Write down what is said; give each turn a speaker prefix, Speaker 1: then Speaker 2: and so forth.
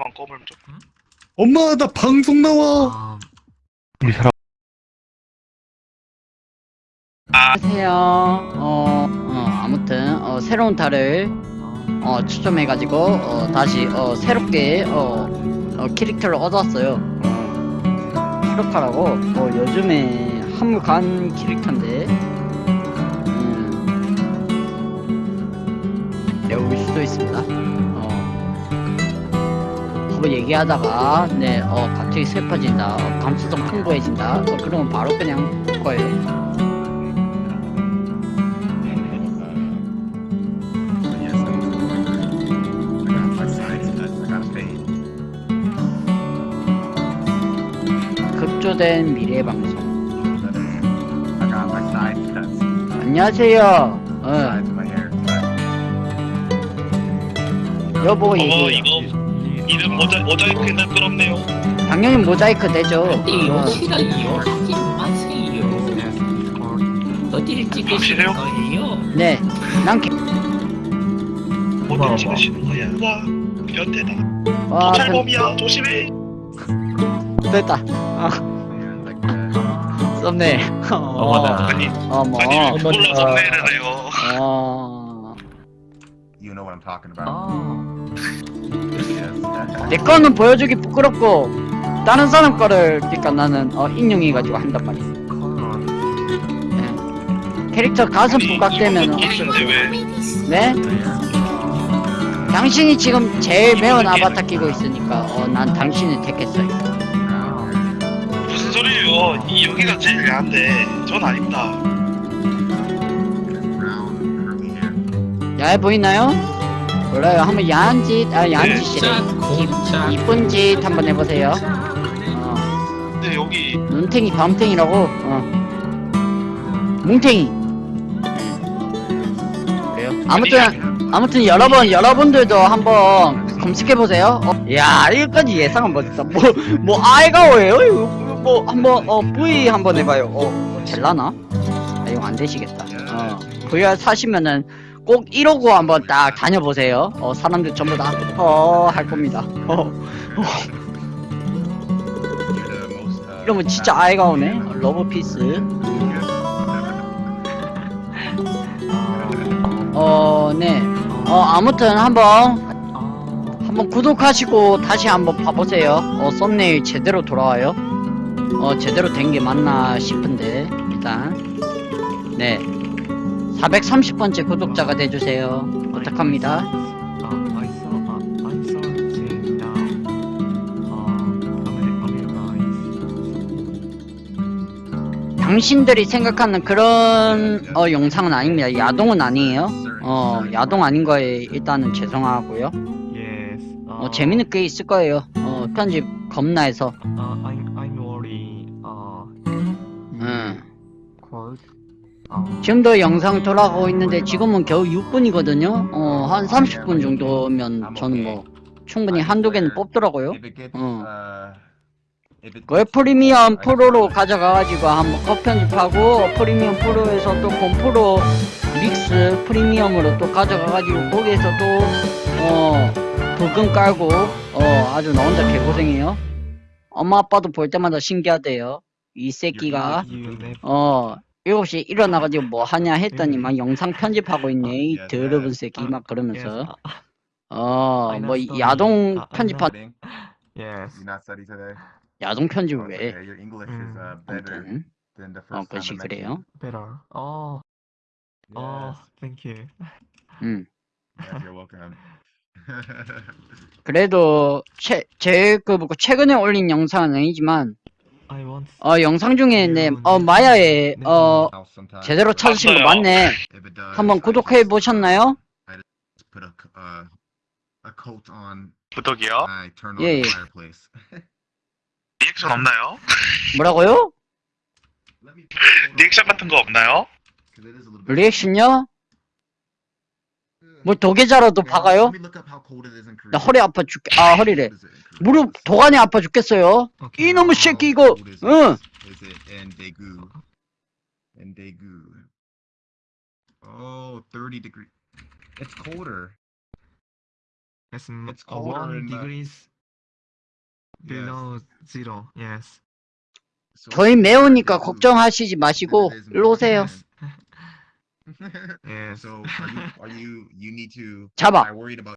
Speaker 1: 마이크만 꺼면 좀.
Speaker 2: 엄마 나 방송 나와.
Speaker 3: 아,
Speaker 4: 우리 사람
Speaker 5: 안녕하세요. 어, 어, 아무튼 어, 새로운 달을 어, 추첨해가지고 어, 다시 어, 새롭게 어, 어, 캐릭터를 얻었어요. 어, 히로카라고 어, 요즘에 한물 간 캐릭터인데 음, 배울 수도 있습니다. 어, 한번 얘기하다가 네, 어, 갑자기 슬퍼진다, 어, 감수성 풍부해진다. 어, 그러면 바로 그냥 거예요. 급조된 미래 방송. 안녕하세요. 어, 여보
Speaker 1: 어
Speaker 5: 얘기.
Speaker 1: 이거 이름 모자 모자이크는 부끄럽네요.
Speaker 5: 당연히 모자이크 되죠. 어,
Speaker 3: 싫어요 하지 마세요 어디를 찍으실
Speaker 1: 확실해요?
Speaker 3: 거예요?
Speaker 5: 네, 난 개,
Speaker 1: 어디 찍으시는 거야? 와 변태다.
Speaker 5: 와, 전-
Speaker 1: 도찰범이야 조심해.
Speaker 5: 됐다. 아, 썸네. 어,
Speaker 1: 아니
Speaker 5: 어머,
Speaker 1: 아니 왜
Speaker 4: 어머나.
Speaker 1: 몰라 선배를 해요.
Speaker 5: 어,
Speaker 6: You know what I'm talking about.
Speaker 3: 아
Speaker 6: Yes.
Speaker 5: 내 거는 보여주기 부끄럽고 다른 사람 거를 그러니까 나는 어, 인용해가지고 한단 말이야. 네. 캐릭터 가슴 부각되면? 네? 당신이 지금 제일 매운 아바타 끼고 있으니까 어, 난 당신을 택했어요.
Speaker 1: 무슨 소리예요? 이 여기가 제일 야한데 전 아닙니다.
Speaker 5: 야해 보이나요? 몰라요. 한번 야한 짓, 아 야한
Speaker 1: 네.
Speaker 5: 짓이래. 이쁜 짓 한번 해보세요. 어,
Speaker 1: 근데 여기
Speaker 5: 눈탱이 밤탱이라고. 어. 뭉탱이. 그래요? 아무튼 아무튼 여러분 여러분들도 한번 검색해 보세요. 어, 야 이거까지 예상은 못했다. 뭐뭐 아이가오예요? 이거 뭐 한번 어 V 한번 해봐요. 어 될라나? 아, 이거 안 되시겠다. 어 VR 사시면은 꼭 1호구 한번 딱 다녀보세요. 어 사람들 전부 다 어 할 겁니다. 어
Speaker 6: You're the most. Uh,
Speaker 5: 이러면 진짜 아이가 오네. 러브 피스. 어 네. 어 아무튼 한번 한번 구독하시고 다시 한번 봐보세요. 어, 썸네일 제대로 돌아와요. 어, 제대로 된 게 맞나 싶은데, 일단. 네. 430번째 구독자가 돼주세요. 부탁합니다.
Speaker 7: Amer- America is
Speaker 5: 당신들이 생각하는 그런, 어, 영상은 아닙니다. 야동은 아니에요. 어, 야동 아닌 거에 일단은 죄송하고요. 어, 재밌는 게 있을 거예요. 어, 편집 겁나 해서.
Speaker 7: Uh,
Speaker 5: 지금 도 영상 돌아가고 있는데 지금은 겨우 6분이거든요. 어, 한 30분 정도면 저는 뭐 충분히 한두 개는 뽑더라고요. 어.
Speaker 6: gets-
Speaker 5: 프리미엄 프로로 가져가가지고 한번 컷 편집하고 프리미엄 프로에서 또 곰프로 믹스 프리미엄으로 또 가져가가지고 거기에서 또 어, 부금 깔고 어, 아주 나 혼자 개고생해요. 엄마 아빠도 볼 때마다 신기하대요. 이 새끼가. 어 7시 일어나가지고 뭐 하냐 했더니 막 영상 편집하고 있네 이 더러운 새끼 막. 그러면서
Speaker 7: Uh,
Speaker 5: 어뭐 야동 편집한? 야동
Speaker 6: Oh, it's
Speaker 5: 왜
Speaker 6: uh,
Speaker 7: Mm.
Speaker 5: 아무튼 어
Speaker 6: met
Speaker 5: 그래요.
Speaker 7: Oh. Oh.
Speaker 6: Yes.
Speaker 7: Thank you.
Speaker 5: 음
Speaker 6: you're welcome.
Speaker 5: 그래도 최 제일 그 최근에 올린 영상은 아니지만. 어 영상 중에 네어 마야에 어. 제대로 찾으신 거. 맞네 한번 구독해
Speaker 6: uh,
Speaker 5: 보셨나요?
Speaker 6: Uh.
Speaker 1: 구독이요?
Speaker 6: Fireplace.
Speaker 1: 리액션 없나요?
Speaker 5: 뭐라고요?
Speaker 1: 리액션 같은 거 없나요?
Speaker 5: 리액션요? 뭐 도계자라도 박아요? 나 허리 아파 죽, 아 허리래. 무릎 도가니 아파 죽겠어요. 이놈의 새끼 이거, 응.
Speaker 6: and Daegu. Oh, 30 degrees. It's colder.
Speaker 7: It's,
Speaker 6: it's colder in
Speaker 7: degrees the... below yes. zero. Yes.
Speaker 5: 저희 매우니까 걱정하시지 마시고 일로 오세요.
Speaker 7: and
Speaker 6: so are you, are you you need to
Speaker 5: Come on.
Speaker 6: I worried about